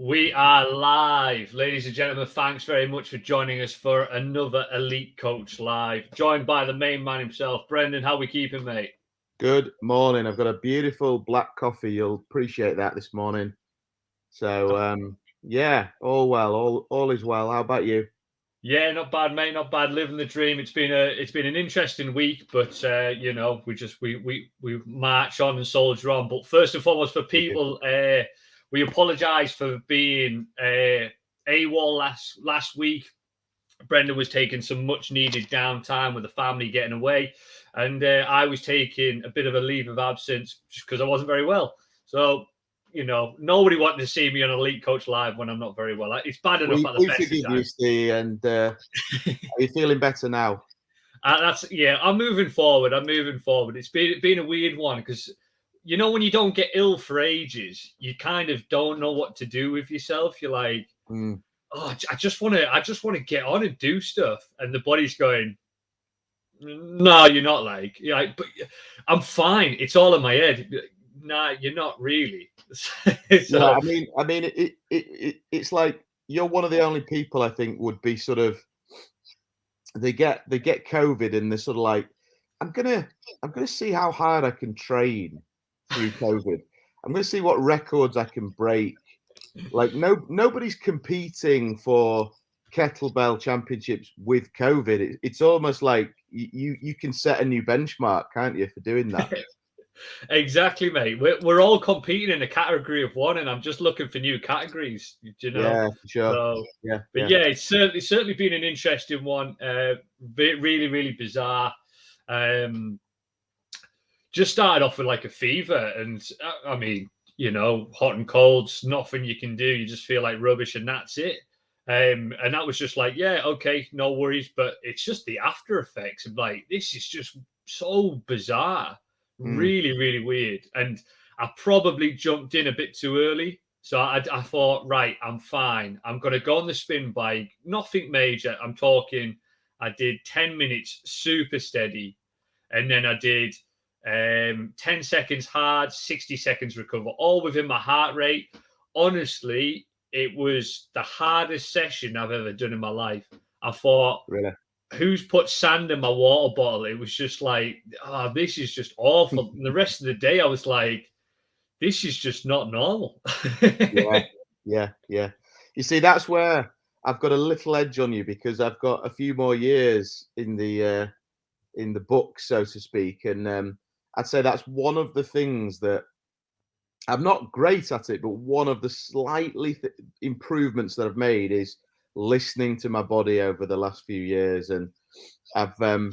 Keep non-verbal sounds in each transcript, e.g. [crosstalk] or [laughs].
We are live, ladies and gentlemen. Thanks very much for joining us for another Elite Coach Live, joined by the main man himself, Brendan. How we keeping, mate? Good morning. I've got a beautiful black coffee. You'll appreciate that this morning. So, um, yeah, all well, all all is well. How about you? Yeah, not bad, mate. Not bad. Living the dream. It's been a it's been an interesting week, but uh, you know, we just we we we march on and soldier on. But first and foremost, for people, uh, we apologise for being uh, AWOL last last week. Brendan was taking some much needed downtime with the family getting away, and uh, I was taking a bit of a leave of absence just because I wasn't very well. So you know, nobody wanted to see me on Elite Coach Live when I'm not very well. It's bad enough we, at the we best. forgive you, Steve, and uh, [laughs] are you feeling better now? Uh, that's yeah. I'm moving forward. I'm moving forward. It's been been a weird one because you know when you don't get ill for ages, you kind of don't know what to do with yourself. You're like, Mm. oh, I just want to, I just want to get on and do stuff, and the body's going, no, you're not. Like, you're like, but I'm fine. It's all in my head. Nah, you're not really. [laughs] so, No, I mean, I mean, it, it, it, it's like you're one of the only people I think would be sort of they get they get COVID and they're sort of like, I'm gonna I'm gonna see how hard I can train through COVID. I'm gonna see what records I can break. Like no nobody's competing for kettlebell championships with COVID. It, it's almost like you you can set a new benchmark, can't you, for doing that? [laughs] exactly, mate. We're, we're all competing in a category of one, and I'm just looking for new categories. You know, yeah, for sure. so yeah, But yeah, it's certainly certainly been an interesting one. Uh, really, really bizarre. Um, just started off with like a fever, and uh, I mean, you know, hot and colds, nothing you can do. You just feel like rubbish, and that's it. Um, and that was just like, yeah, okay, no worries. But it's just the after effects of like this is just so bizarre, Mm. really, really weird. And I probably jumped in a bit too early. So I, I thought, right, I'm fine. I'm going to go on the spin bike. Nothing major. I'm talking, I did 10 minutes super steady. And then I did um, 10 seconds hard, 60 seconds recover, all within my heart rate. Honestly, it was the hardest session I've ever done in my life. I thought, Really. who's put sand in my water bottle? It was just like, oh, this is just awful. and [laughs] the rest of the day, I was like, this is just not normal. yeah, [laughs] yeah, yeah. You see, that's where I've got a little edge on you because I've got a few more years in the uh, in the book, so to speak, and um, I'd say that's one of the things that I'm not great at it, but one of the slightly th- improvements that I've made is listening to my body over the last few years, and I've um,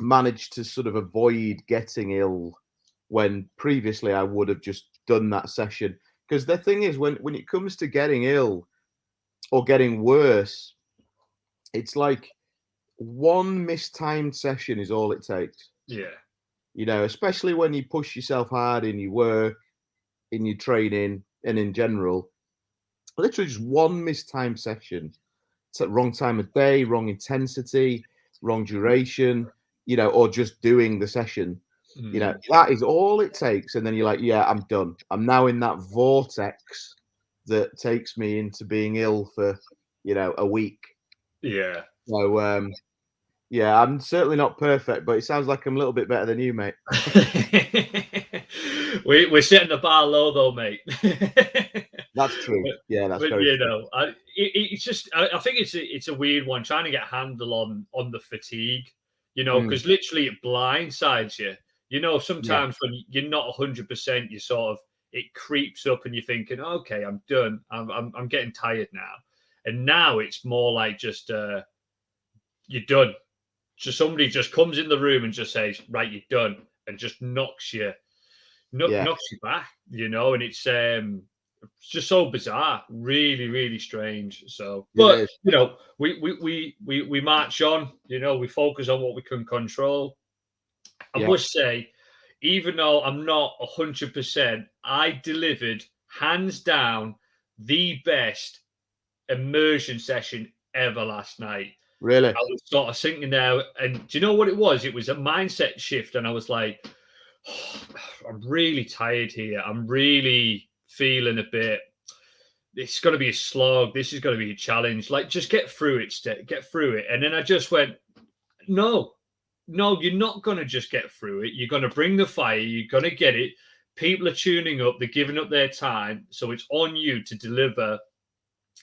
managed to sort of avoid getting ill when previously I would have just done that session. Because the thing is, when when it comes to getting ill or getting worse, it's like one mistimed session is all it takes. yeah. You know, especially when you push yourself hard in your work, in your training, and in general. Literally just one mistimed session. It's at wrong time of day, wrong intensity, wrong duration, you know, or just doing the session you know Mm. that is all it takes and then you're like yeah i'm done i'm now in that vortex that takes me into being ill for you know a week yeah. so um yeah i'm certainly not perfect but it sounds like i'm a little bit better than you mate [laughs] [laughs] we, we're setting the bar low, though, mate. that's true yeah that's but very you true. know, I, it, it's just I, I think it's a, it's a weird one trying to get a handle on on the fatigue. You know, Mm. because literally it blindsides you. You know, sometimes when you're not hundred percent, you sort of it creeps up and you're thinking, okay, I'm done. I'm I'm, I'm getting tired now. And now it's more like just uh, you're done. Just somebody just comes in the room and just says, right, you're done, and just knocks you, Yeah. knocks you back. You know, and it's um it's just so bizarre, really, really strange. So, but you know, we we we we we march on. You know, we focus on what we can control. I Yeah. must say, even though I'm not hundred percent, I delivered hands down the best immersion session ever last night. Really I was sort of sitting there, and do you know what it was? It was a mindset shift, and I was like, [sighs] I'm really tired here. I'm really feeling a bit it's going to be a slog. This is going to be a challenge. Like, just get through it, get through it. And then I just went, no, no, you're not going to just get through it. You're going to bring the fire. You're going to get it. People are tuning up. They're giving up their time. So it's on you to deliver.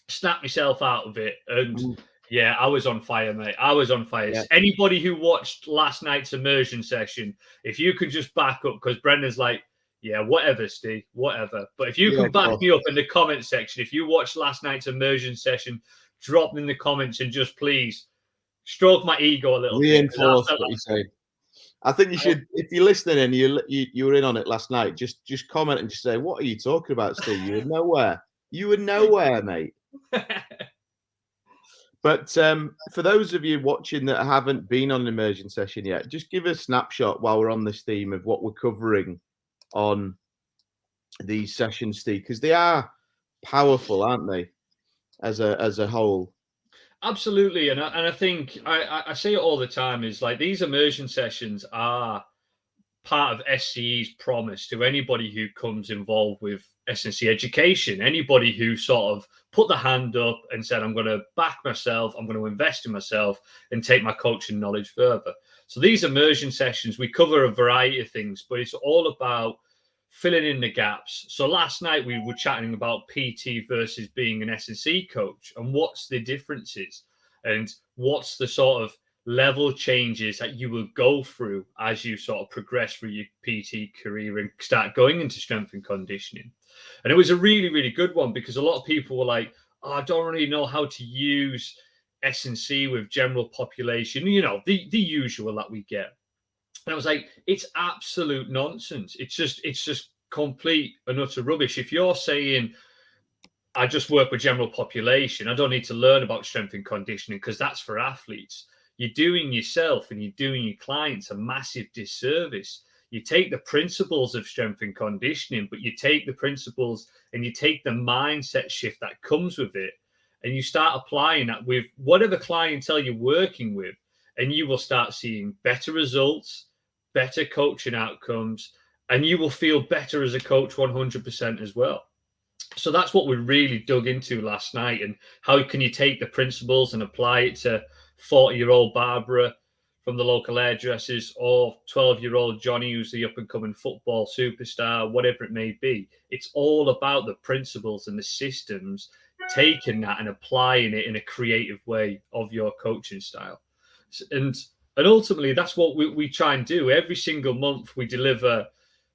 Snap yourself out of it. And mm. Yeah, I was on fire, mate. I was on fire. Yeah. Anybody who watched last night's immersion session, if you could just back up, because Brendan's like, yeah, whatever, Steve, whatever. But if you yeah, can back me up in the comment section, if you watched last night's immersion session, drop in the comments and just please stroke my ego a little Reinforce bit. what you say. I think you should, if you're listening and you, you you were in on it last night, just just comment and just say, "What are you talking about, Steve? You were nowhere. You were [laughs] nowhere, mate." [laughs] but um, for those of you watching that haven't been on an immersion session yet, just give a snapshot while we're on this theme of what we're covering on these sessions, Steve, because they are powerful, aren't they? As a as a whole. Absolutely, and I, and I think I, I say it all the time is like these immersion sessions are part of SCE's promise to anybody who comes involved with S&C education, anybody who sort of put the hand up and said, I'm going to back myself, I'm going to invest in myself and take my coaching knowledge further. So these immersion sessions, we cover a variety of things, but it's all about filling in the gaps. So last night we were chatting about PT versus being an S&C coach and what's the differences and what's the sort of level changes that you will go through as you sort of progress through your PT career and start going into strength and conditioning. And it was a really, really good one because a lot of people were like, oh, I don't really know how to use S&C with general population, you know, the, the usual that we get. And I was like, it's absolute nonsense. It's just, it's just complete and utter rubbish. If you're saying, I just work with general population, I don't need to learn about strength and conditioning because that's for athletes. You're doing yourself and you're doing your clients a massive disservice. You take the principles of strength and conditioning, but you take the principles and you take the mindset shift that comes with it and you start applying that with whatever clientele you're working with, and you will start seeing better results, better coaching outcomes, and you will feel better as a coach 100% as well. So that's what we really dug into last night. And how can you take the principles and apply it to 40 year old Barbara from the local hairdressers or 12 year old Johnny, who's the up and coming football superstar, whatever it may be? It's all about the principles and the systems, taking that and applying it in a creative way of your coaching style. And and ultimately, that's what we, we try and do. Every single month, we deliver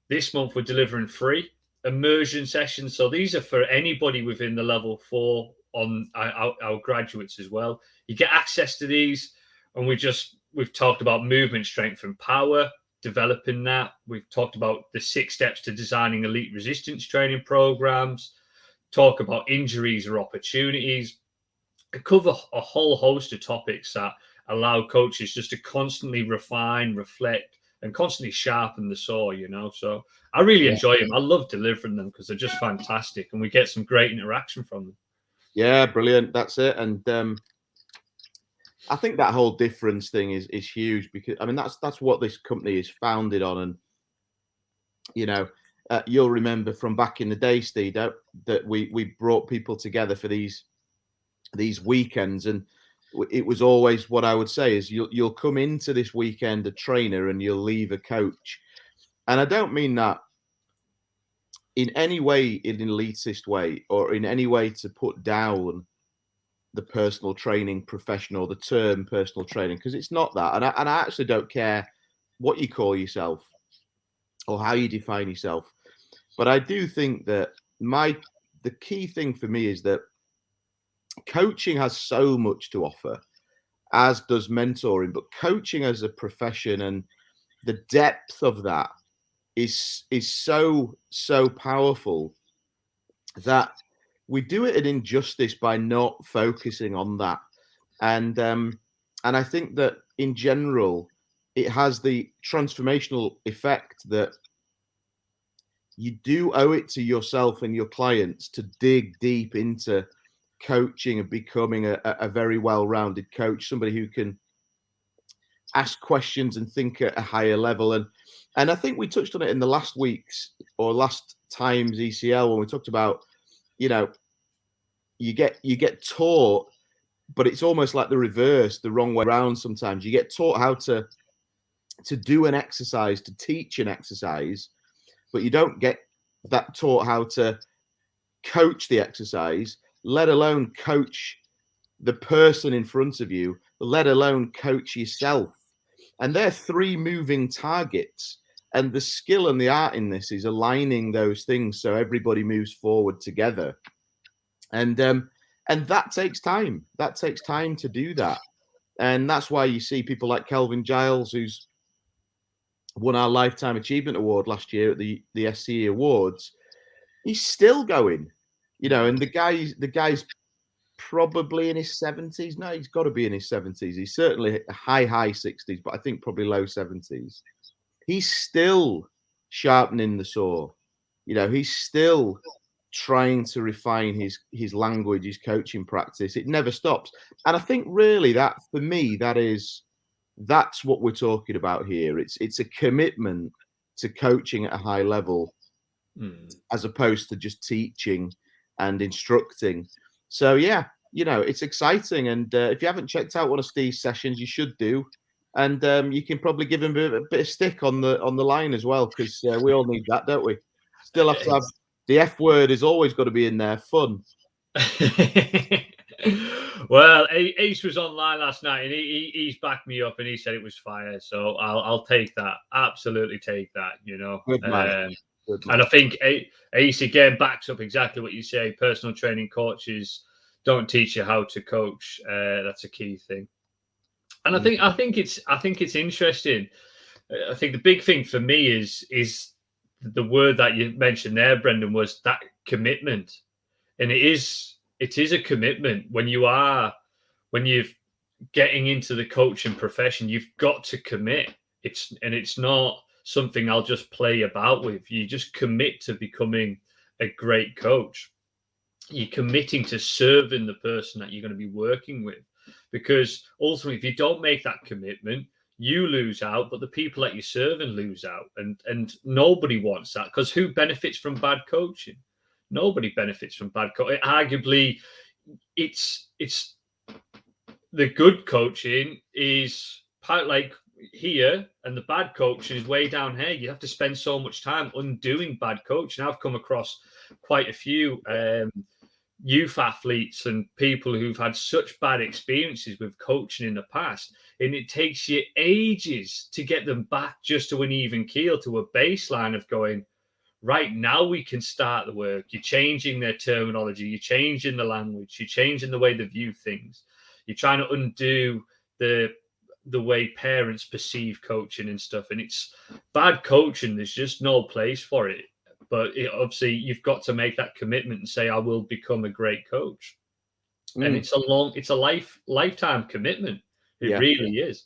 this month, we're delivering free immersion sessions. So these are for anybody within the level four on our, our graduates as well. You get access to these, and we just we've talked about movement strength and power, developing that. We've talked about the six steps to designing elite resistance training programs. Talk about injuries or opportunities. cover a whole host of topics that allow coaches just to constantly refine, reflect, and constantly sharpen the saw, you know. So I really yeah. enjoy them. I love delivering them because they're just fantastic and we get some great interaction from them. Yeah, brilliant. That's it. And um I think that whole difference thing is is huge because I mean that's that's what this company is founded on and you know uh, you'll remember from back in the day Steve that, that we we brought people together for these these weekends and it was always what I would say is you'll you'll come into this weekend a trainer and you'll leave a coach, and I don't mean that in any way in an elitist way or in any way to put down the personal training profession or the term personal training because it's not that, and I, and I actually don't care what you call yourself or how you define yourself, but I do think that my the key thing for me is that coaching has so much to offer, as does mentoring. But coaching as a profession and the depth of that is is so so powerful that we do it an injustice by not focusing on that. And um, and I think that in general, it has the transformational effect that you do owe it to yourself and your clients to dig deep into coaching and becoming a, a very well-rounded coach, somebody who can ask questions and think at a higher level. And and I think we touched on it in the last week's or last time's ECL when we talked about, you know, you get you get taught, but it's almost like the reverse, the wrong way around. Sometimes you get taught how to to do an exercise, to teach an exercise, but you don't get that taught how to coach the exercise, let alone coach the person in front of you, let alone coach yourself. And they're three moving targets. And the skill and the art in this is aligning those things so everybody moves forward together. And um, and that takes time. That takes time to do that. And that's why you see people like Kelvin Giles, who's won our Lifetime Achievement Award last year at the, the SCE Awards. He's still going, you know, and the guy, the guy's probably in his 70s. No, he's got to be in his 70s. He's certainly high, high 60s, but I think probably low 70s. He's still sharpening the saw. You know, he's still trying to refine his his language, his coaching practice. It never stops. And I think really that for me, that is that's what we're talking about here. It's it's a commitment to coaching at a high level mm. as opposed to just teaching and instructing. So yeah, you know, it's exciting. And uh, if you haven't checked out one of Steve's sessions, you should do. And um, you can probably give him a bit, of stick on the on the line as well, because uh, we all need that, don't we? Still have to have the F word is always got to be in there. Fun. [laughs] well, Ace was online last night, and he, he, he's backed me up, and he said it was fire. So I'll I'll take that. Absolutely take that. You know. Good man. Um, and I think Ace again backs up exactly what you say. Personal training coaches don't teach you how to coach. Uh, that's a key thing. And I mm. think I think it's I think it's interesting. Uh, I think the big thing for me is is the word that you mentioned there, Brendan, was that commitment, and it is it is a commitment when you are when you're getting into the coaching profession. You've got to commit. It's and it's not something I'll just play about with. You just commit to becoming a great coach. You're committing to serving the person that you're going to be working with. Because ultimately, if you don't make that commitment, you lose out, but the people that you're serving lose out. And and nobody wants that because who benefits from bad coaching? Nobody benefits from bad coaching. Arguably, it's it's the good coaching is part like here and the bad coaching is way down here. You have to spend so much time undoing bad coaching. I've come across quite a few um, youth athletes and people who've had such bad experiences with coaching in the past, and it takes you ages to get them back just to an even keel, to a baseline of going, right now we can start the work. You're changing their terminology, you're changing the language, you're changing the way they view things. You're trying to undo the the way parents perceive coaching and stuff. And it's bad coaching. There's just no place for it. But it, obviously, you've got to make that commitment and say, "I will become a great coach." Mm. And it's a long, it's a life lifetime commitment. It yeah. really is.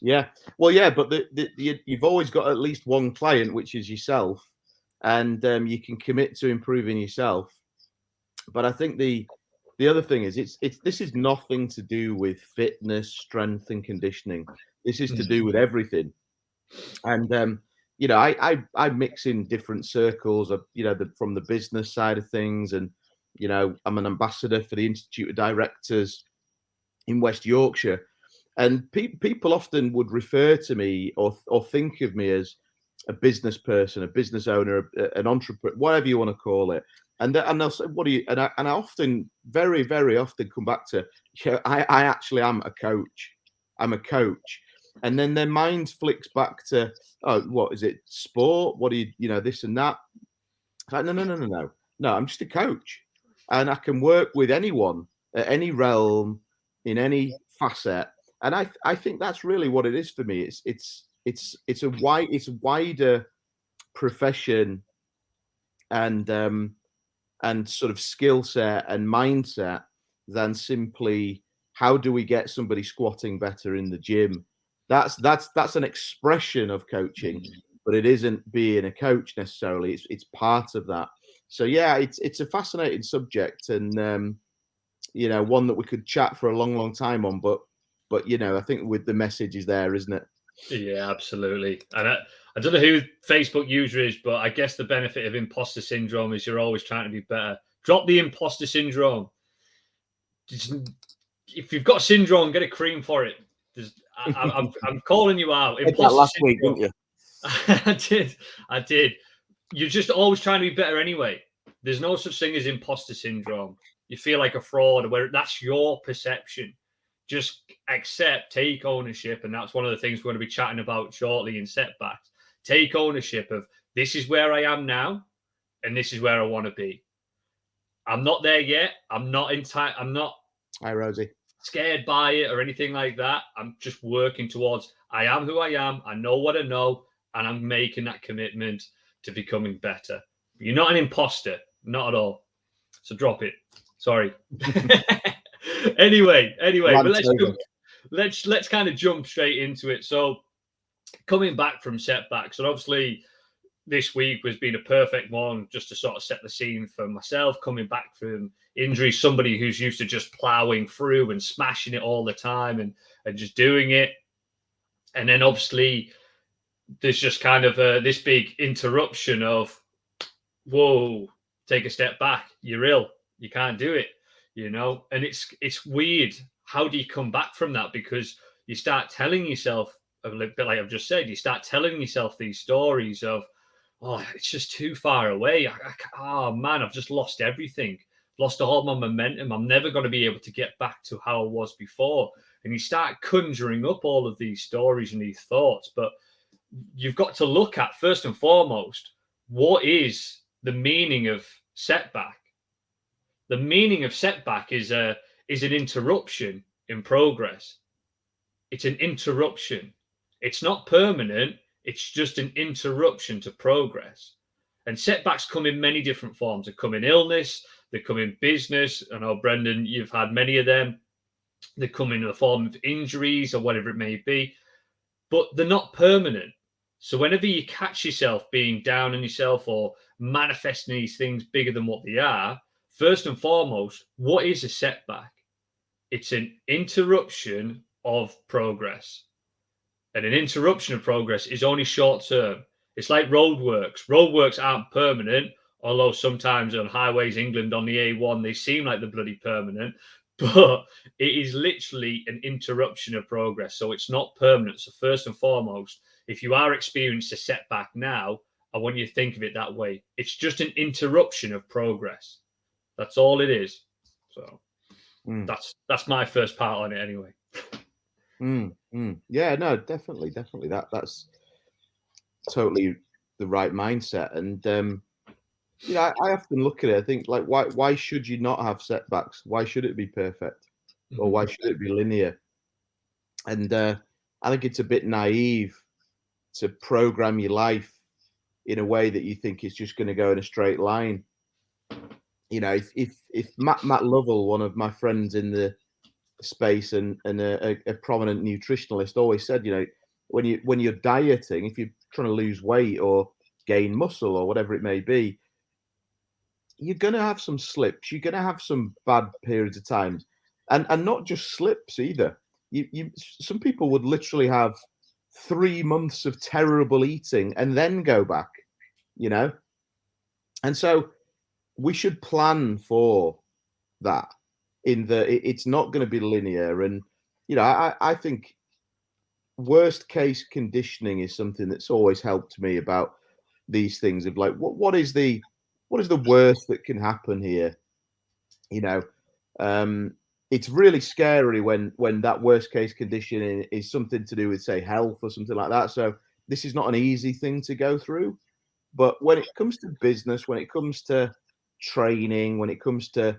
Yeah. Well, yeah, but the, the, the, you've always got at least one client, which is yourself, and um, you can commit to improving yourself. But I think the the other thing is it's it's this is nothing to do with fitness strength and conditioning this is to do with everything and um you know i i, I mix in different circles of you know the, from the business side of things and you know i'm an ambassador for the institute of directors in west yorkshire and pe- people often would refer to me or or think of me as a business person a business owner an entrepreneur whatever you want to call it and and they'll say, "What do you?" And I, and I often, very very often, come back to, yeah, I I actually am a coach. I'm a coach, and then their mind flicks back to, oh, what is it? Sport? What do you you know this and that? Like, no no no no no no. I'm just a coach, and I can work with anyone at any realm in any facet, and I I think that's really what it is for me. It's it's it's it's a wide it's a wider profession and um and sort of skill set and mindset than simply how do we get somebody squatting better in the gym that's that's that's an expression of coaching mm. but it isn't being a coach necessarily it's it's part of that so yeah it's it's a fascinating subject and um you know one that we could chat for a long long time on but but you know i think with the message is there isn't it yeah absolutely and I, I don't know who Facebook user is, but I guess the benefit of imposter syndrome is you're always trying to be better. Drop the imposter syndrome. if you've got syndrome, get a cream for it. I, am I'm calling you out. [laughs] last syndrome. week, didn't you? [laughs] I did. I did. You're just always trying to be better anyway. There's no such thing as imposter syndrome. You feel like a fraud, where that's your perception. Just accept, take ownership, and that's one of the things we're going to be chatting about shortly in setbacks. Take ownership of this is where I am now, and this is where I want to be. I'm not there yet. I'm not in time. I'm not. Hi, Rosie. Scared by it or anything like that. I'm just working towards. I am who I am. I know what I know, and I'm making that commitment to becoming better. You're not an imposter, not at all. So drop it. Sorry. [laughs] [laughs] anyway, anyway, but let's jump, let's let's kind of jump straight into it. So coming back from setbacks, and obviously this week has been a perfect one just to sort of set the scene for myself coming back from injury. Somebody who's used to just plowing through and smashing it all the time and and just doing it. And then obviously there's just kind of a, this big interruption of whoa take a step back. You're ill. You can't do it you know? And it's it's weird. How do you come back from that? Because you start telling yourself a bit like i've just said you start telling yourself these stories of oh, it's just too far away. I, I, oh man, I've just lost everything, lost all my momentum. I'm never going to be able to get back to how I was before. And you start conjuring up all of these stories and these thoughts, but you've got to look at first and foremost what is the meaning of setback. The meaning of setback is a is an interruption in progress. It's an interruption. It's not permanent it's just an interruption to progress. And setbacks come in many different forms. They come in illness, they come in business. I know, Brendan, you've had many of them. They come in the form of injuries or whatever it may be, but they're not permanent. So whenever you catch yourself being down on yourself or manifesting these things bigger than what they are, first and foremost, what is a setback? It's an interruption of progress and an interruption of progress is only short term. It's like roadworks. Roadworks aren't permanent, although sometimes on highways England on the A1 they seem like they're bloody permanent, [laughs] but it is literally an interruption of progress. So it's not permanent. So first and foremost, if you are experiencing a setback now, I want you to think of it that way. It's just an interruption of progress. That's all it is. So mm. that's that's my first part on it anyway. [laughs] Mm, mm. Yeah, no, definitely, definitely. That that's totally the right mindset. And um, you know, I, I, often look at it. I think like, why why should you not have setbacks? Why should it be perfect, or mm-hmm. why should it be linear? And uh, I think it's a bit naive to program your life in a way that you think it's just going to go in a straight line. You know, if if if Matt Matt Lovell, one of my friends in the space and and a, a, prominent nutritionalist always said, you know, when you when you're dieting, if you're trying to lose weight or gain muscle or whatever it may be, you're gonna have some slips. You're gonna have some bad periods of times, and and not just slips either. You you some people would literally have three months of terrible eating and then go back, you know, and so we should plan for that in the it's not going to be linear and you know I, I think worst case conditioning is something that's always helped me about these things of like what what is the what is the worst that can happen here? You know um it's really scary when when that worst case conditioning is something to do with say health or something like that so this is not an easy thing to go through. But when it comes to business when it comes to training when it comes to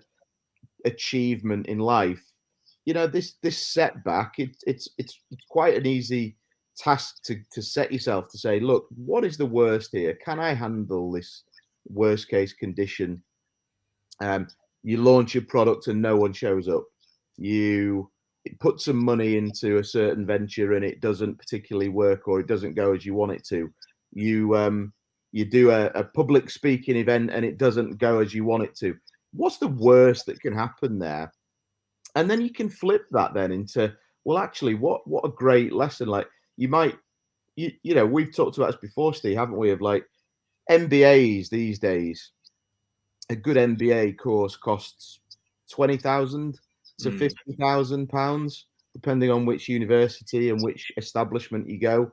achievement in life, you know, this this setback, it, it's it's it's quite an easy task to to set yourself to say, look, what is the worst here? Can I handle this worst case condition? Um, you launch your product and no one shows up. You put some money into a certain venture and it doesn't particularly work or it doesn't go as you want it to. You um you do a, a public speaking event and it doesn't go as you want it to what's the worst that can happen there? And then you can flip that then into, well, actually, what what a great lesson. Like you might, you, you know, we've talked about this before, Steve, haven't we? Of like MBAs these days. A good MBA course costs twenty thousand to mm. fifty thousand pounds, depending on which university and which establishment you go.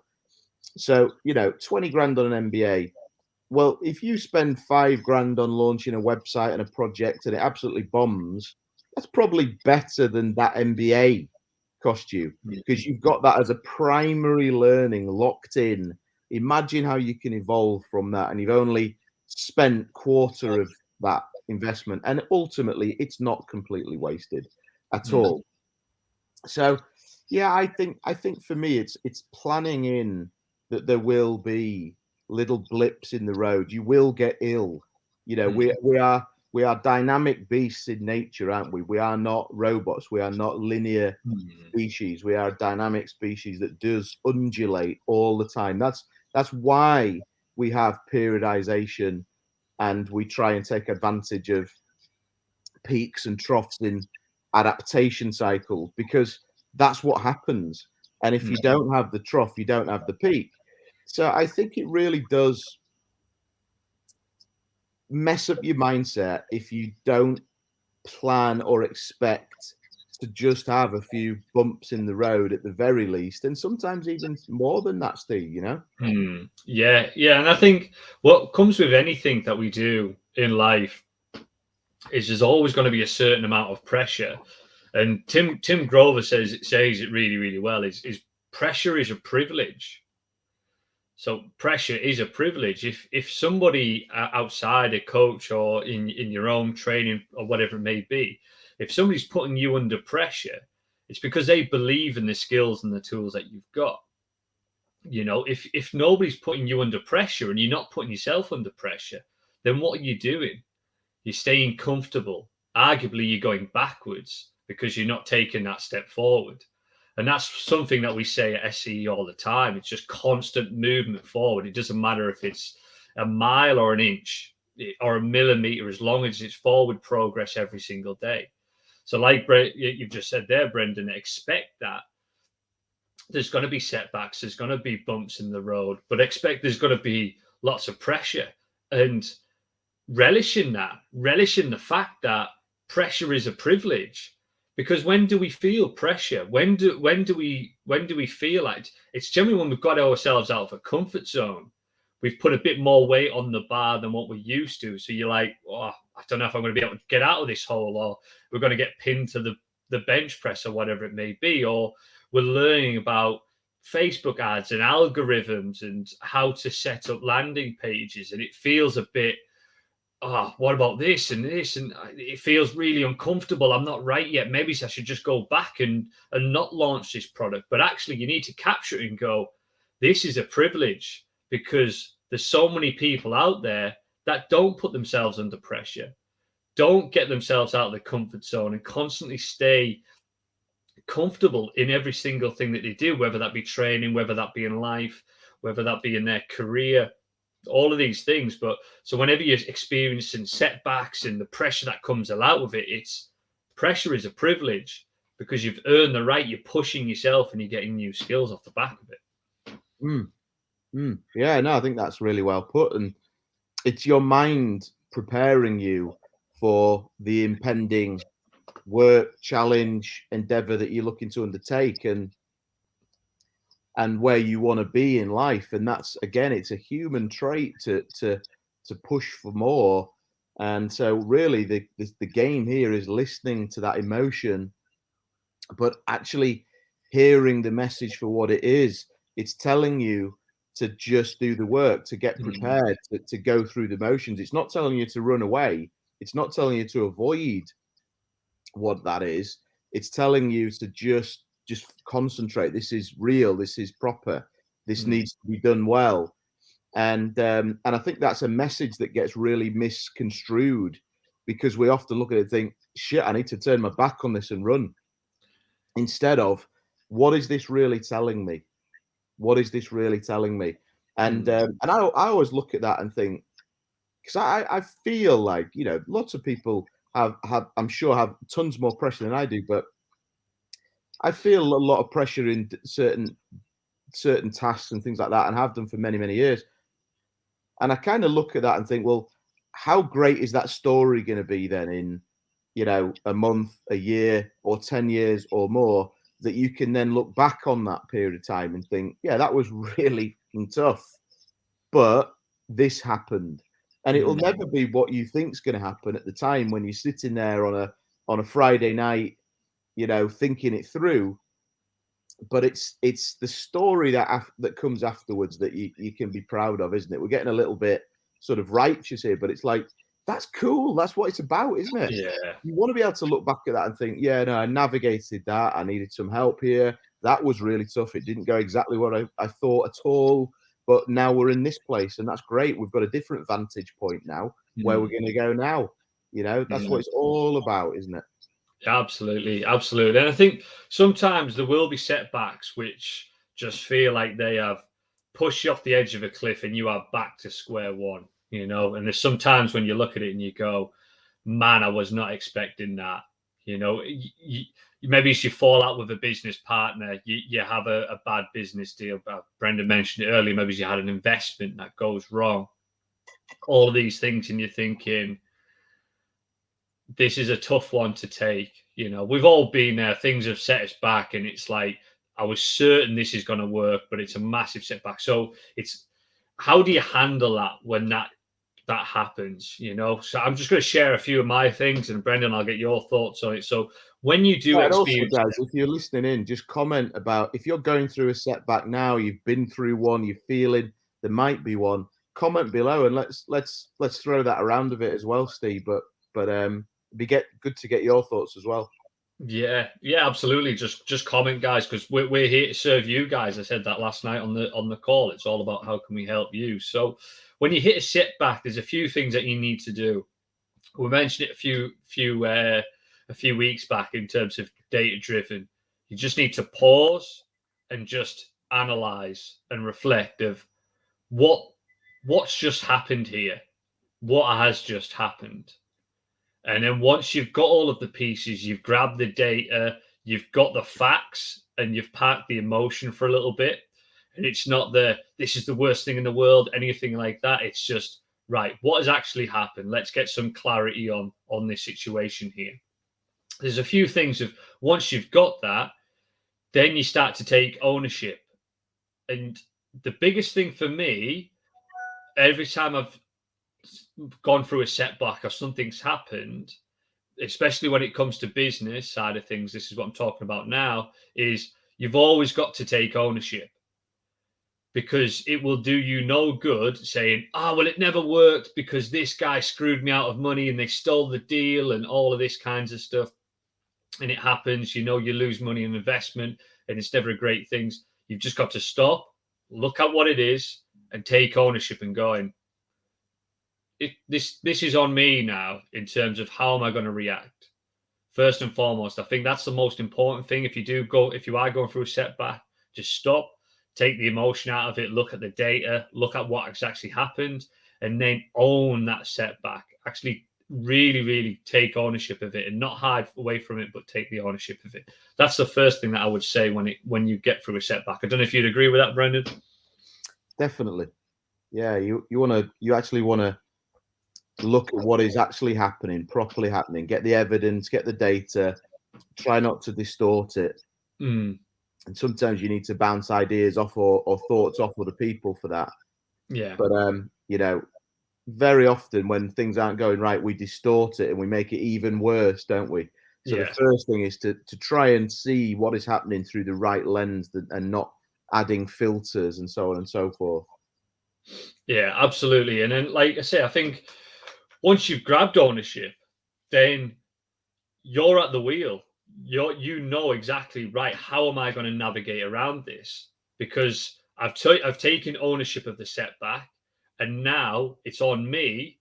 So you know, twenty grand on an MBA. Well, if you spend five grand on launching a website and a project and it absolutely bombs, that's probably better than that MBA cost you because you've got that as a primary learning locked in. Imagine how you can evolve from that, and you've only spent quarter of that investment, and ultimately, it's not completely wasted at all. So, yeah, I think I think for me, it's it's planning in that there will be little blips in the road. You will get ill. You know, mm. we we are we are dynamic beasts in nature, aren't we? We are not robots. We are not linear mm. species. We are a dynamic species that does undulate all the time. That's that's why we have periodization and we try and take advantage of peaks and troughs in adaptation cycles because that's what happens. And if you mm. don't have the trough, you don't have the peak. So I think it really does mess up your mindset if you don't plan or expect to just have a few bumps in the road at the very least, and sometimes even more than that, Steve. You know? Mm, yeah, yeah, and I think what comes with anything that we do in life is there's always going to be a certain amount of pressure. And Tim Tim Grover says it says it really really well. Is is pressure is a privilege. So pressure is a privilege. If if somebody uh, outside a coach or in in your own training or whatever it may be, if somebody's putting you under pressure, it's because they believe in the skills and the tools that you've got. You know, if if nobody's putting you under pressure and you're not putting yourself under pressure, then what are you doing? You're staying comfortable. Arguably, you're going backwards because you're not taking that step forward. And that's something that we say at SCE all the time. It's just constant movement forward. It doesn't matter if it's a mile or an inch or a millimeter, as long as it's forward progress every single day. So, like you've just said there, Brendan, expect that. There's going to be setbacks, there's going to be bumps in the road, but expect there's going to be lots of pressure and relishing that, relishing the fact that pressure is a privilege because when do we feel pressure? When do when do we when do we feel like it's generally when we've got ourselves out of a comfort zone. We've put a bit more weight on the bar than what we're used to. So you're like oh i don't know if i'm going to be able to get out of this hole or we're going to get pinned to the the bench press or whatever it may be. Or we're learning about facebook ads and algorithms and how to set up landing pages and it feels a bit oh, what about this and this? And uh, it feels really uncomfortable. I'm not right yet. Maybe I should just go back and, and not launch this product. But actually, you need to capture it and go, this is a privilege because there's so many people out there that don't put themselves under pressure, don't get themselves out of the comfort zone and constantly stay comfortable in every single thing that they do, whether that be training, whether that be in life, whether that be in their career all of these things. But so whenever you're experiencing setbacks and the pressure that comes out of it, it's pressure is a privilege because you've earned the right. You're pushing yourself and you're getting new skills off the back of it. Mm. Mm. Yeah, no, I think that's really well put. And it's your mind preparing you for the impending work, challenge, endeavor that you're looking to undertake. And and where you want to be in life and that's again it's a human trait to to to push for more. And so really the, the, the game here is listening to that emotion but actually hearing the message for what it is. It's telling you to just do the work to get mm-hmm. prepared to, to go through the motions. It's not telling you to run away. It's not telling you to avoid what that is. It's telling you to just just concentrate. This is real. This is proper. This mm. needs to be done well. And um, and I think that's a message that gets really misconstrued because we often look at it and think, shit, I need to turn my back on this and run. Instead of, what is this really telling me? What is this really telling me? And mm. um, and I, I always look at that and think, because I, I feel like you know lots of people have have I'm sure have tons more pressure than I do, but I feel a lot of pressure in certain certain tasks and things like that, and have done for many many years. And I kind of look at that and think, well, how great is that story going to be then in you know, a month, a year, or 10 years or more, that you can then look back on that period of time and think, yeah, that was [laughs] really tough. But this happened. And it'll mm. never be what you think's going to happen at the time when you're sitting there on a on a Friday night, you know, thinking it through. But it's it's the story that af- that comes afterwards that you, you can be proud of, isn't it? We're getting a little bit sort of righteous here, but it's like that's cool. That's what it's about, isn't it? Yeah. You want to be able to look back at that and think, yeah, no, I navigated that. I needed some help here. That was really tough. It didn't go exactly what I, I thought at all. But now we're in this place, and that's great. We've got a different vantage point now mm. where we're mm. going to go now. You know, that's yeah. what it's all about, isn't it? Absolutely, absolutely. And I think sometimes there will be setbacks which just feel like they have pushed you off the edge of a cliff and you are back to square one you know. And there's sometimes when you look at it and you go, man, I was not expecting that. You know, you, you, maybe you fall out with a business partner, you, you have a, a bad business deal. Brendan mentioned it earlier, maybe you had an investment that goes wrong. All these things, and you're thinking, this is a tough one to take. You know, we've all been there. Things have set us back, and it's like I was certain this is going to work, but it's a massive setback. So it's how do you handle that when that that happens, you know. So I'm just going to share a few of my things, and Brendan, I'll get your thoughts on it. So when you do yeah, experience, also, guys, if you're listening in, just comment about if you're going through a setback now, you've been through one, you're feeling there might be one. Comment below, and let's let's let's throw that around a bit as well, Steve. But but um, be get good to get your thoughts as well. Yeah, yeah, absolutely. Just just comment, guys, because we're, we're here to serve you guys. I said that last night on the on the call. It's all about how can we help you. So when you hit a setback, there's a few things that you need to do. We mentioned it a few few uh, a few weeks back in terms of data driven. You just need to pause and just analyze and reflect of what what's just happened here, what has just happened. And then once you've got all of the pieces, you've grabbed the data, you've got the facts, and you've packed the emotion for a little bit and it's not the this is the worst thing in the world, anything like that. It's just right. What has actually happened? Let's get some clarity on on this situation here. There's a few things of once you've got that, then you start to take ownership. And the biggest thing for me, every time I've gone through a setback or something's happened, especially when it comes to business side of things, this is what I'm talking about now, is you've always got to take ownership because it will do you no good saying, oh, well, it never worked because this guy screwed me out of money and they stole the deal and all of this kinds of stuff. And it happens, you know, you lose money in investment and it's never a great thing. You've just got to stop, look at what it is, and take ownership and going, it, this this is on me now in terms of how am I going to react. First and foremost, I think that's the most important thing. If you do go, if you are going through a setback, just stop, take the emotion out of it, look at the data, look at what actually happened, and then own that setback. Actually, really, really take ownership of it and not hide away from it, but take the ownership of it. That's the first thing that I would say when it when you get through a setback. I don't know if you'd agree with that, Brendan. Definitely. Yeah, you you want to you actually want to look at what is actually happening, properly happening, get the evidence, get the data, try not to distort it. Mm and sometimes you need to bounce ideas off or, or thoughts off other people for that. Yeah. But um, you know, very often when things aren't going right, we distort it and we make it even worse, don't we? So yeah. the first thing is to to try and see what is happening through the right lens and not adding filters and so on and so forth. Yeah, absolutely. And then, like I say, I think once you've grabbed ownership, then you're at the wheel you you know exactly right. How am I going to navigate around this? Because I've I've taken ownership of the setback, and now it's on me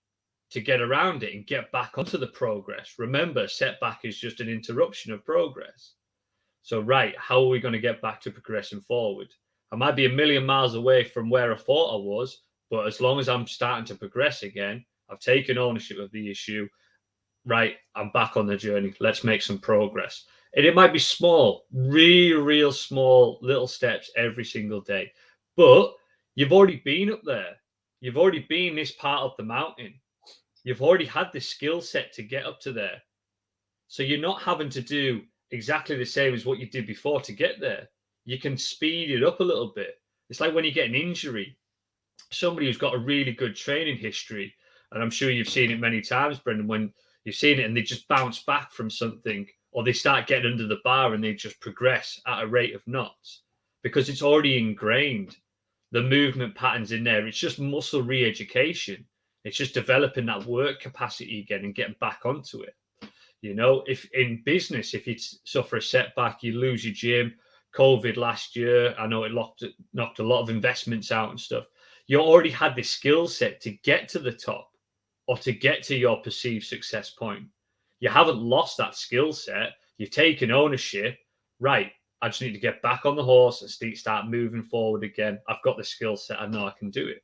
to get around it and get back onto the progress. Remember, setback is just an interruption of progress. So, right, how are we going to get back to progressing forward? I might be a million miles away from where I thought I was, but as long as I'm starting to progress again, I've taken ownership of the issue right, I'm back on the journey. Let's make some progress. And it might be small, real, real small little steps every single day. But you've already been up there. You've already been this part of the mountain. You've already had the skill set to get up to there. So you're not having to do exactly the same as what you did before to get there. You can speed it up a little bit. It's like when you get an injury, somebody who's got a really good training history, and I'm sure you've seen it many times, Brendan, when you've seen it and they just bounce back from something or they start getting under the bar and they just progress at a rate of knots because it's already ingrained. The movement patterns in there, it's just muscle re education. It's just developing that work capacity again and getting back onto it. You know, if in business, if you suffer a setback, you lose your gym. COVID last year, I know it locked, knocked a lot of investments out and stuff. You already had the skill set to get to the top or to get to your perceived success point. You haven't lost that skill set. You've taken ownership. Right. I just need to get back on the horse and start moving forward again. I've got the skill set. I know I can do it.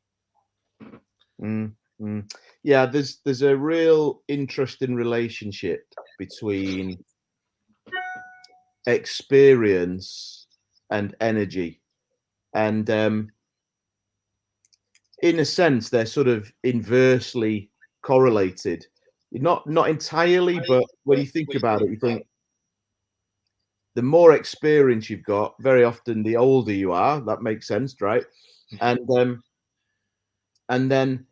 Mm. Mm. Yeah, there's there's a real interesting relationship between experience and energy, and um, in a sense, they're sort of inversely correlated. Not not entirely, but when you think about it, you think the more experience you've got, very often the older you are. That makes sense, right? Mm-hmm. And um, and then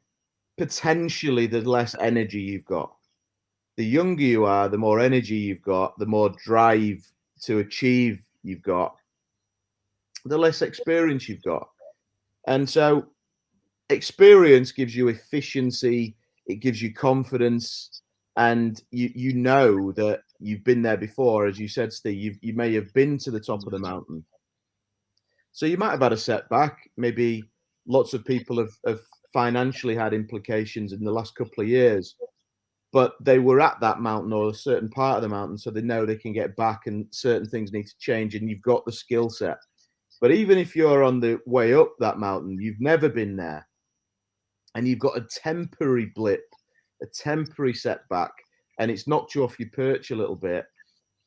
potentially the less energy you've got. The younger you are, the more energy you've got, the more drive to achieve you've got, the less experience you've got. And so experience gives you efficiency, it gives you confidence, and you you know that you've been there before. As you said, Steve, you you may have been to the top of the mountain. So you might have had a setback. Maybe lots of people have, have financially had implications in the last couple of years. But they were at that mountain or a certain part of the mountain, so they know they can get back and certain things need to change, and you've got the skill set. But even if you're on the way up that mountain, you've never been there, and you've got a temporary blip, a temporary setback, and it's knocked you off your perch a little bit.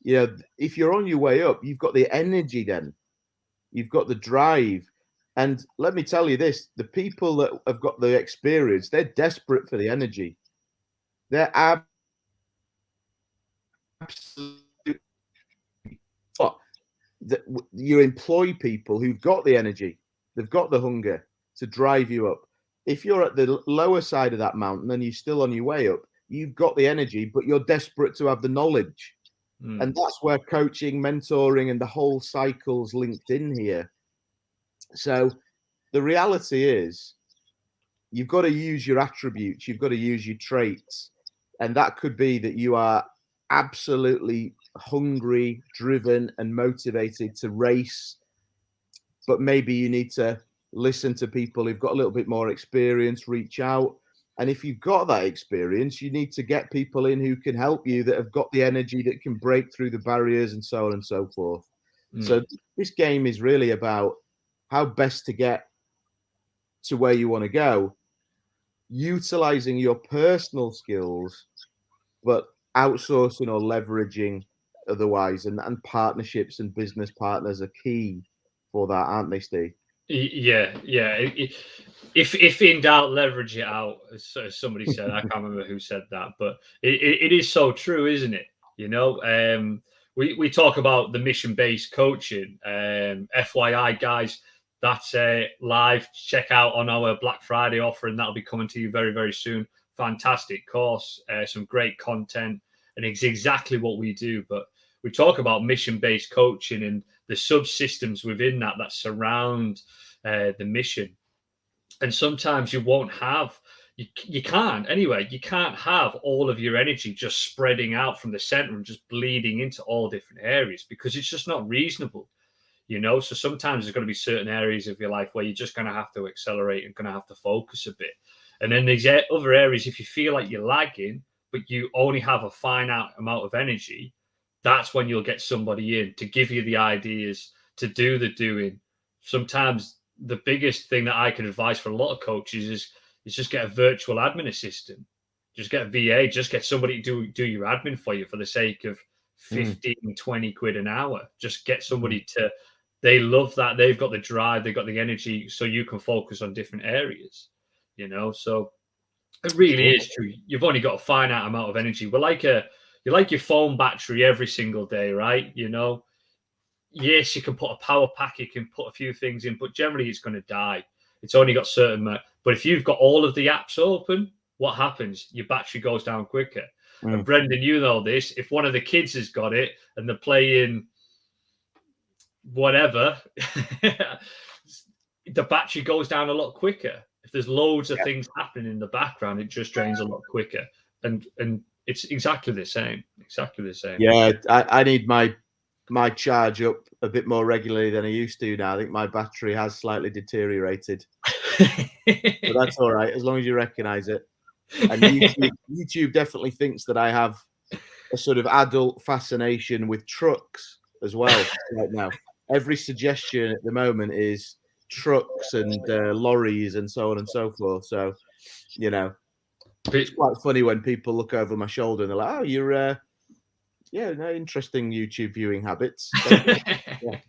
You know, if you're on your way up, you've got the energy then, you've got the drive, and let me tell you this the people that have got the experience, they're desperate for the energy. They're absolutely. You employ people who've got the energy, they've got the hunger to drive you up. If you're at the lower side of that mountain and you're still on your way up, you've got the energy, but you're desperate to have the knowledge. Mm. And that's where coaching, mentoring, and the whole cycle's linked in here so the reality is you've got to use your attributes, you've got to use your traits. And that could be that you are absolutely hungry, driven, and motivated to race. But maybe you need to listen to people who've got a little bit more experience, reach out. And if you've got that experience, you need to get people in who can help you that have got the energy that can break through the barriers and so on and so forth. Mm. So this game is really about how best to get to where you want to go, utilizing your personal skills, but outsourcing or leveraging otherwise. And, and partnerships and business partners are key for that, aren't they, Steve? Yeah, yeah. If if in doubt, leverage it out. As, somebody said, I can't remember who said that, but it, it, is so true, isn't it? You know, um, we we talk about the mission based coaching. Um, FYI, guys, that's uh, live. Check out on our Black Friday offer, and that'll be coming to you very, very soon. Fantastic course, uh, some great content, and it's exactly what we do. But we talk about mission based coaching and the subsystems within that that surround uh, the mission. And sometimes you won't have, you, you can't anyway, you can't have all of your energy just spreading out from the center and just bleeding into all different areas because it's just not reasonable you know so sometimes there's going to be certain areas of your life where you're just going to have to accelerate and going to have to focus a bit and then there's other areas if you feel like you're lagging but you only have a finite amount of energy that's when you'll get somebody in to give you the ideas to do the doing. Sometimes the biggest thing that i can advise for a lot of coaches is is just get a virtual admin assistant. Just get a va just get somebody to do, do your admin for you for the sake of hmm. 15 mm. 20 quid an hour. Just get somebody hmm. to they love that. They've got the drive they've got the energy so you can focus on different areas you know? So it really is true. You've only got a finite amount of energy. We're like a you're like your phone battery every single day, right? You know, yes, you can put a power pack, you can put a few things in, but generally it's going to die. It's only got certain, but if you've got all of the apps open, what happens? Your battery goes down quicker. Mm. And Brendan, you know this. If one of the kids has got it and they're playing whatever, [laughs] the battery goes down a lot quicker. If there's loads of yeah. things happening in the background, it just drains a lot quicker. And and it's exactly the same. Exactly the same. Yeah, I, I need my my charge up a bit more regularly than I used to now. I think my battery has slightly deteriorated. [laughs] but that's all right, as long as you recognize it. And [laughs] YouTube, YouTube definitely thinks that I have a sort of adult fascination with trucks as well right now. Every suggestion at the moment is trucks and uh, lorries and so on and so forth. So, you know, it's quite funny when people look over my shoulder and they're like, "Oh, you're, uh, yeah, no, interesting YouTube viewing habits." [laughs] yeah.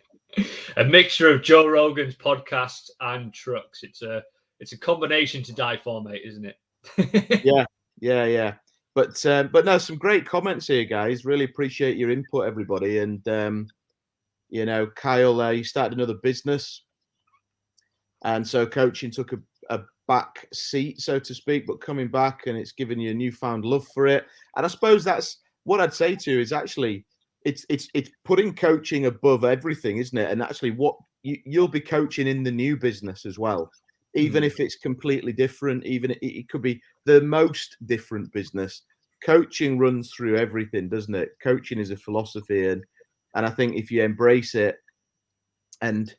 A mixture of Joe Rogan's podcast and trucks. It's a it's a combination to die for, mate, isn't it? [laughs] yeah, yeah, yeah. But um, but no, some great comments here, guys. Really appreciate your input, everybody. And um, you know, Kyle, uh, you started another business, and so coaching took a, a back seat, so to speak. But coming back, and it's given you a newfound love for it. And I suppose that's what I'd say to you is actually it's it's it's putting coaching above everything, isn't it? And actually, what you, you'll be coaching in the new business as well even mm. if it's completely different, even it, it could be the most different business. Coaching runs through everything, doesn't it? Coaching is a philosophy, and and I think if you embrace it and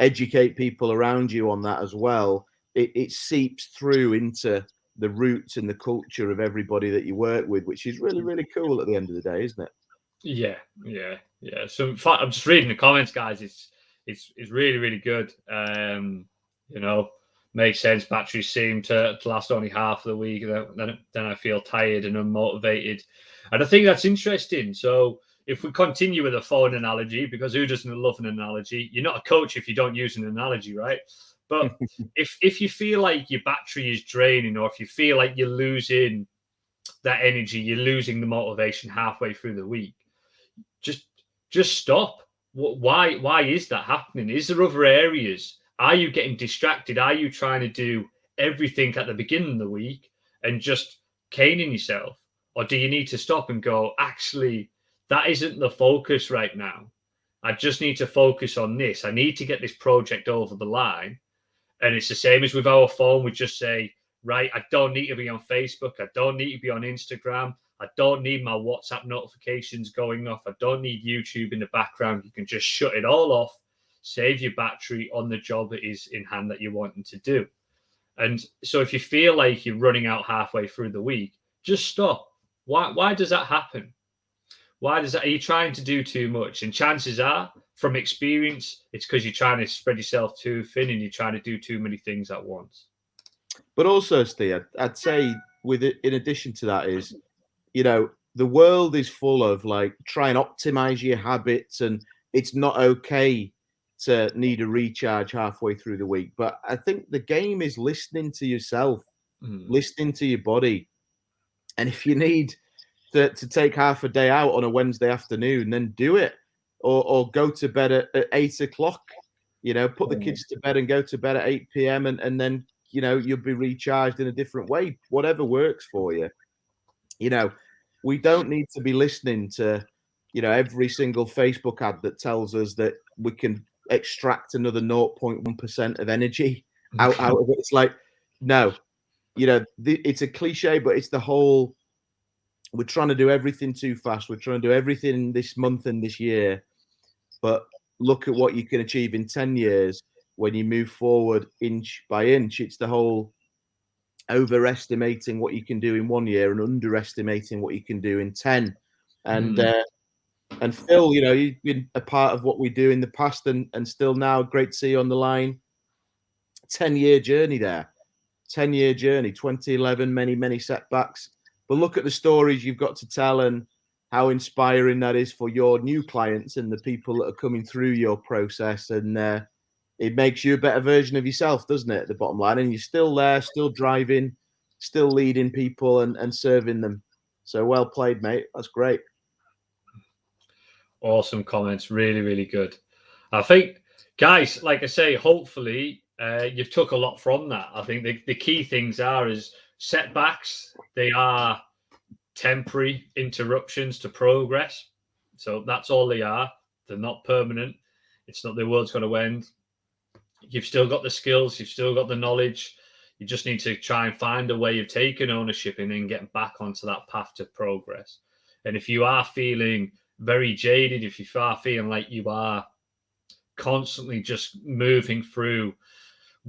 educate people around you on that as well, it, it seeps through into the roots and the culture of everybody that you work with, which is really, really cool at the end of the day, isn't it? Yeah, yeah, yeah. So I'm just reading the comments, guys. It's it's it's really, really good. Um, you know, makes sense. Batteries seem to, to last only half of the week. Then, then I feel tired and unmotivated. And I think that's interesting. So if we continue with a phone analogy, because who doesn't love an analogy? You're not a coach if you don't use an analogy, right? But [laughs] if if you feel like your battery is draining, or if you feel like you're losing that energy, you're losing the motivation halfway through the week, just just stop. Why why is that happening? Is there other areas are you getting distracted? Are you trying to do everything at the beginning of the week and just caning yourself? Or do you need to stop and go, actually, that isn't the focus right now. I just need to focus on this. I need to get this project over the line. And it's the same as with our phone. We just say, right, I don't need to be on Facebook. I don't need to be on Instagram. I don't need my WhatsApp notifications going off. I don't need YouTube in the background. You can just shut it all off save your battery on the job that is in hand that you're wanting to do. And so if you feel like you're running out halfway through the week, just stop. Why why does that happen? Why does that are you trying to do too much? And chances are from experience, it's because you're trying to spread yourself too thin and you're trying to do too many things at once. But also, Steve, I'd say with it, in addition to that is, you know, the world is full of like try and optimize your habits and it's not okay to need a recharge halfway through the week. But I think the game is listening to yourself, mm. listening to your body. And if you need to, to take half a day out on a Wednesday afternoon, then do it. Or, or go to bed at, at eight o'clock. You know, put the kids to bed and go to bed at 8 p.m. and, and then, you know, you'll be recharged in a different way, whatever works for you. You know, we don't need to be listening to, you know, every single Facebook ad that tells us that we can extract another 0.1% of energy [laughs] out, out of it. It's like, no, you know, the, it's a cliche, but it's the whole we're trying to do everything too fast. We're trying to do everything this month and this year. But look at what you can achieve in 10 years when you move forward inch by inch. It's the whole overestimating what you can do in one year and underestimating what you can do in 10. And mm. uh, and Phil, you know, you've been a part of what we do in the past and, and still now. Great to see you on the line. 10 year journey there. 10 year journey, 2011, many, many setbacks. But look at the stories you've got to tell and how inspiring that is for your new clients and the people that are coming through your process. And uh, it makes you a better version of yourself, doesn't it? The bottom line. And you're still there, still driving, still leading people and, and serving them. So well played, mate. That's great. Awesome comments. Really, really good. I think, guys, like I say, hopefully uh, you've took a lot from that. I think the, the key things are is setbacks. They are temporary interruptions to progress. So that's all they are. They're not permanent. It's not the world's going to end. You've still got the skills. You've still got the knowledge. You just need to try and find a way of taking ownership and then getting back onto that path to progress. And if you are feeling very jaded, if you are feeling like you are constantly just moving through,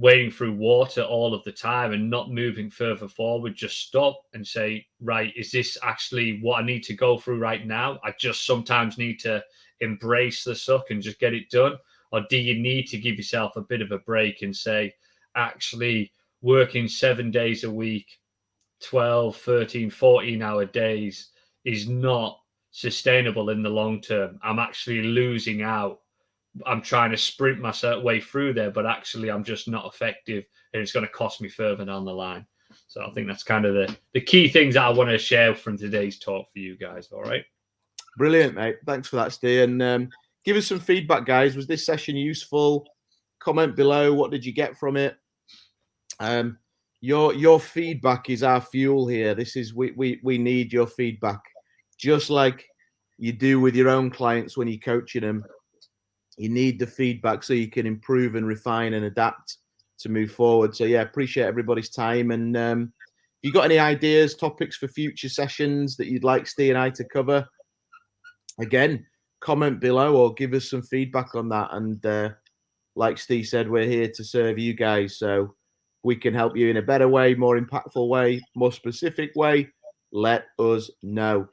wading through water all of the time and not moving further forward, just stop and say, right, is this actually what I need to go through right now? I just sometimes need to embrace the suck and just get it done. Or do you need to give yourself a bit of a break and say, actually, working seven days a week, 12, 13, 14 hour days is not sustainable in the long term. I'm actually losing out. I'm trying to sprint my way through there, but actually I'm just not effective and it's going to cost me further down the line. So I think that's kind of the, the key things that I want to share from today's talk for you guys. All right. Brilliant, mate. Thanks for that, Steve. And um, give us some feedback, guys. Was this session useful? Comment below. What did you get from it? Um, your your feedback is our fuel here. This is we we we need your feedback, just like you do with your own clients when you're coaching them. You need the feedback so you can improve and refine and adapt to move forward. So yeah, appreciate everybody's time. And um, you got any ideas, topics for future sessions that you'd like Steve and I to cover? Again, comment below or give us some feedback on that. And uh, like Steve said, we're here to serve you guys. So we can help you in a better way, more impactful way, more specific way, let us know.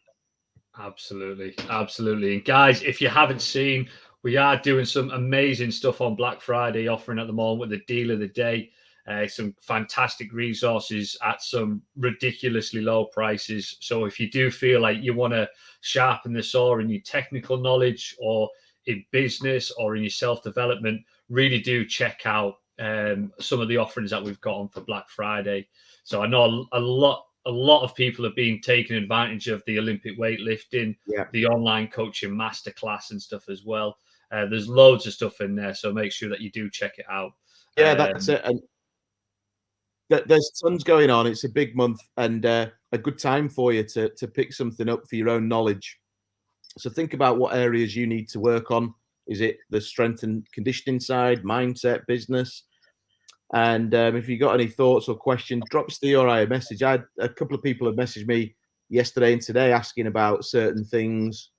Absolutely. Absolutely. And guys, if you haven't seen, we are doing some amazing stuff on Black Friday, offering at the moment with the deal of the day. Uh, some fantastic resources at some ridiculously low prices. So if you do feel like you want to sharpen the saw in your technical knowledge or in business or in your self development, really do check out um, some of the offerings that we've got on for Black Friday. So I know a, lot a lot of people have been taking advantage of the Olympic weightlifting, yeah. the online coaching masterclass and stuff as well. Uh, there's loads of stuff in there, so make sure that you do check it out. Yeah, um, that's it. And there's tons going on. It's a big month and uh, a good time for you to to pick something up for your own knowledge. So think about what areas you need to work on. Is it the strength and conditioning side, mindset, business? And um, if you've got any thoughts or questions, drop Steve or I a message. I had a couple of people have messaged me yesterday and today asking about certain things,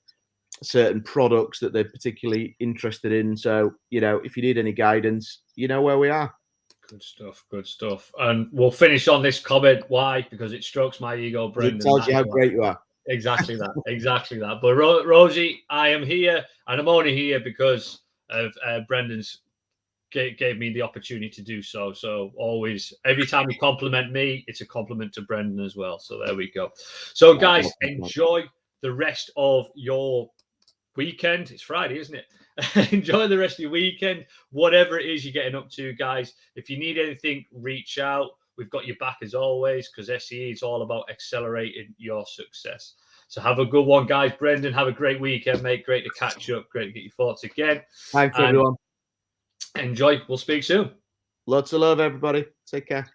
certain products that they're particularly interested in. So, you know, if you need any guidance, you know where we are. Good stuff. Good stuff. And we'll finish on this comment. Why? Because it strokes my ego, Brendan. It tells you how great you are. Exactly that. exactly that. But Ro- Rosie, I am here, and I'm only here because of uh, Brendan's gave, gave me the opportunity to do so. So always, every time you compliment me, it's a compliment to Brendan as well. So there we go. So guys, enjoy the rest of your weekend. It's Friday, isn't it? [laughs] enjoy the rest of your weekend, whatever it is you're getting up to, guys. If you need anything, reach out. We've got your back as always because SEE is all about accelerating your success. So have a good one, guys. Brendan, have a great weekend, mate. Great to catch up. Great to get your thoughts again. Thanks, and everyone. Enjoy. We'll speak soon. Lots of love, everybody. Take care.